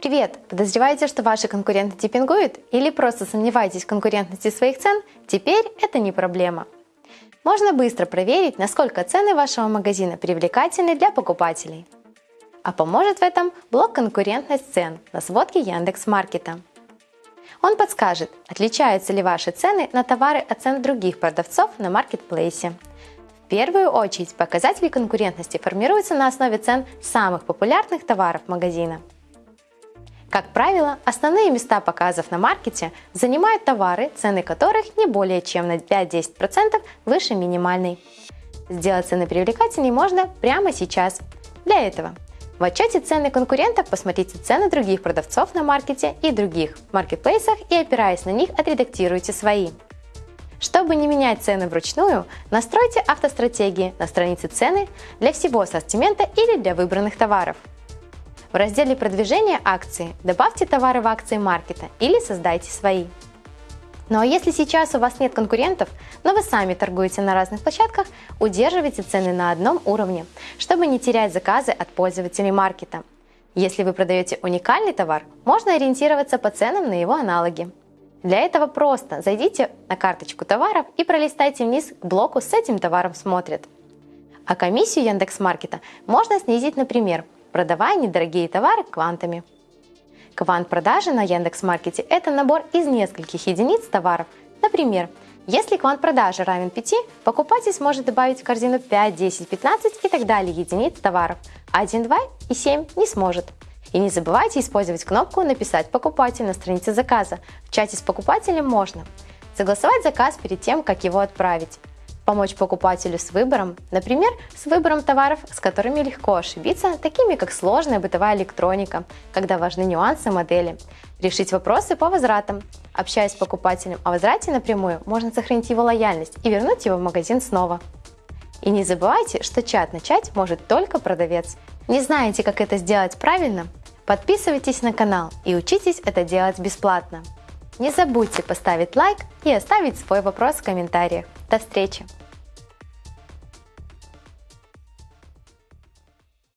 Привет! Подозреваете, что ваши конкуренты типпингуют? Или просто сомневаетесь в конкурентности своих цен? Теперь это не проблема. Можно быстро проверить, насколько цены вашего магазина привлекательны для покупателей. А поможет в этом блок «Конкурентность цен» на сводке Яндекс.Маркета. Он подскажет, отличаются ли ваши цены на товары от цен других продавцов на маркетплейсе. В первую очередь показатели конкурентности формируются на основе цен самых популярных товаров магазина. Как правило, основные места показов на маркете занимают товары, цены которых не более чем на 5-10% выше минимальной. Сделать цены привлекательнее можно прямо сейчас. Для этого в отчете цены конкурентов посмотрите цены других продавцов на маркете и других маркетплейсах и опираясь на них отредактируйте свои. Чтобы не менять цены вручную, настройте автостратегии на странице цены для всего ассортимента или для выбранных товаров. В разделе продвижения акции добавьте товары в акции маркета или создайте свои. Ну а если сейчас у вас нет конкурентов, но вы сами торгуете на разных площадках, удерживайте цены на одном уровне, чтобы не терять заказы от пользователей маркета. Если вы продаете уникальный товар, можно ориентироваться по ценам на его аналоги. Для этого просто зайдите на карточку товаров и пролистайте вниз к блоку «С этим товаром смотрят». А комиссию Яндекс.Маркета можно снизить, например, продавая недорогие товары квантами. Квант-продажи на Яндекс.Маркете – это набор из нескольких единиц товаров. Например, если квант-продажи равен 5, покупатель сможет добавить в корзину 5, 10, 15 и так далее единиц товаров, а 1, 2 и 7 не сможет. И не забывайте использовать кнопку «Написать покупатель» на странице заказа. В чате с покупателем можно. Согласовать заказ перед тем, как его отправить помочь покупателю с выбором, например, с выбором товаров, с которыми легко ошибиться, такими как сложная бытовая электроника, когда важны нюансы модели, решить вопросы по возвратам. Общаясь с покупателем о возврате напрямую, можно сохранить его лояльность и вернуть его в магазин снова. И не забывайте, что чат начать может только продавец. Не знаете, как это сделать правильно? Подписывайтесь на канал и учитесь это делать бесплатно. Не забудьте поставить лайк и оставить свой вопрос в комментариях. До встречи!